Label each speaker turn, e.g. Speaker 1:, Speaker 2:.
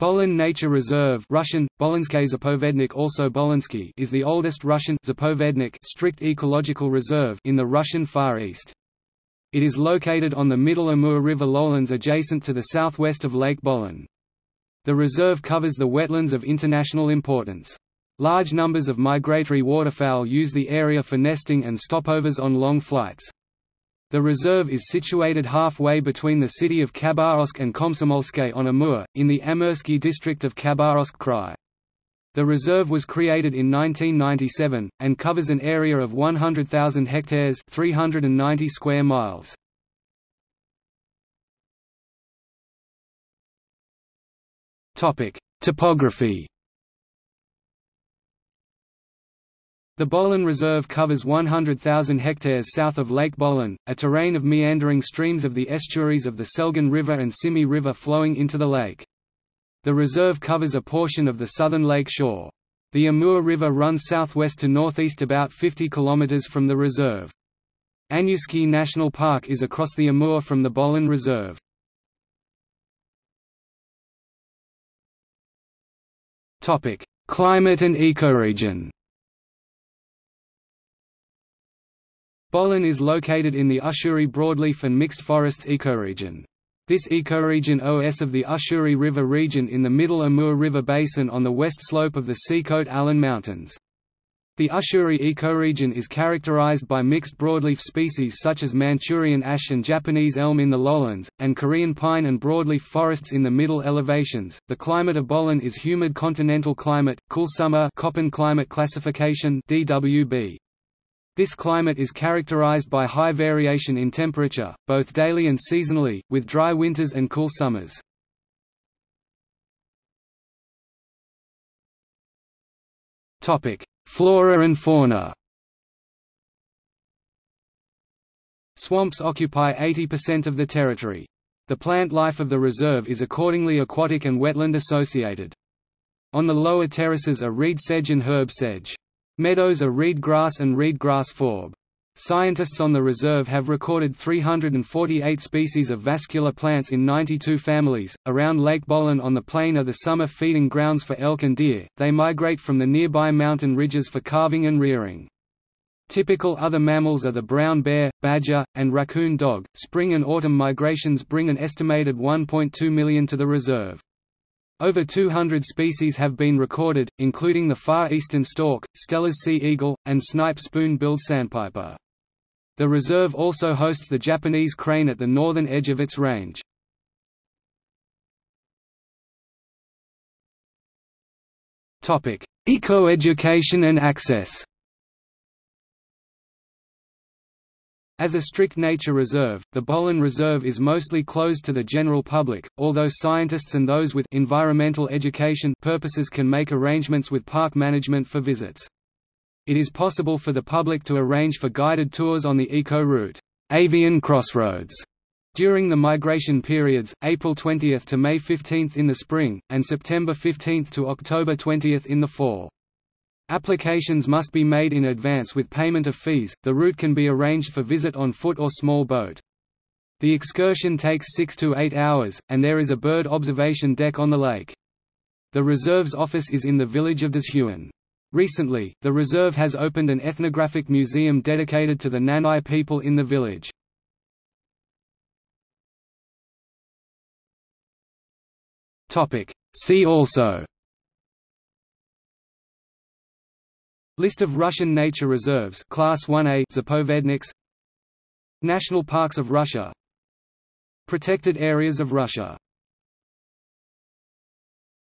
Speaker 1: Bolon Nature Reserve Russian, Zapovednik also Bolonsky is the oldest Russian Zapovednik strict ecological reserve in the Russian Far East. It is located on the Middle Amur River lowlands adjacent to the southwest of Lake Bolon. The reserve covers the wetlands of international importance. Large numbers of migratory waterfowl use the area for nesting and stopovers on long flights. The reserve is situated halfway between the city of Khabarovsk and Komsomolsk on Amur, in the Amursky district of Khabarovsk Krai. The reserve was created in 1997, and covers an area of 100,000 hectares 390 square miles. Topography The Bolon Reserve covers 100,000 hectares south of Lake Bolon, a terrain of meandering streams of the estuaries of the Selgan River and Simi River flowing into the lake. The reserve covers a portion of the southern lake shore. The Amur River runs southwest to northeast about 50 km from the reserve. Anyuysky National Park is across the Amur from the Bolon Reserve. Climate and ecoregion Bolon is located in the Ussuri broadleaf and mixed forests ecoregion. This ecoregion OS of the Ussuri River region in the middle Amur River basin on the west slope of the Sikhote Alin Mountains. The Ussuri ecoregion is characterized by mixed broadleaf species such as Manchurian ash and Japanese elm in the lowlands, and Korean pine and broadleaf forests in the middle elevations. The climate of Bolon is humid continental climate, cool summer Köppen climate classification (DWB). This climate is characterized by high variation in temperature, both daily and seasonally, with dry winters and cool summers. Flora and fauna Swamps occupy 80% of the territory. The plant life of the reserve is accordingly aquatic and wetland associated. On the lower terraces are reed sedge and herb sedge. Meadows are reed grass and reed grass forb. Scientists on the reserve have recorded 348 species of vascular plants in 92 families. Around Lake Bolon on the plain are the summer feeding grounds for elk and deer, they migrate from the nearby mountain ridges for calving and rearing. Typical other mammals are the brown bear, badger, and raccoon dog. Spring and autumn migrations bring an estimated 1.2 million to the reserve. Over 200 species have been recorded, including the far eastern stork, Steller's sea eagle, and snipe spoon-billed sandpiper. The reserve also hosts the Japanese crane at the northern edge of its range. Eco-education and access As a strict nature reserve, the Bolon Reserve is mostly closed to the general public, although scientists and those with environmental education purposes can make arrangements with park management for visits. It is possible for the public to arrange for guided tours on the eco route, Avian Crossroads, during the migration periods, April 20 to May 15 in the spring, and September 15 to October 20 in the fall. Applications must be made in advance with payment of fees. The route can be arranged for visit on foot or small boat. The excursion takes 6 to 8 hours, and there is a bird observation deck on the lake. The reserve's office is in the village of Dashuan. Recently, the reserve has opened an ethnographic museum dedicated to the Nanai people in the village. See also List of Russian nature reserves Class 1A Zapovedniks. National parks of Russia. Protected areas of Russia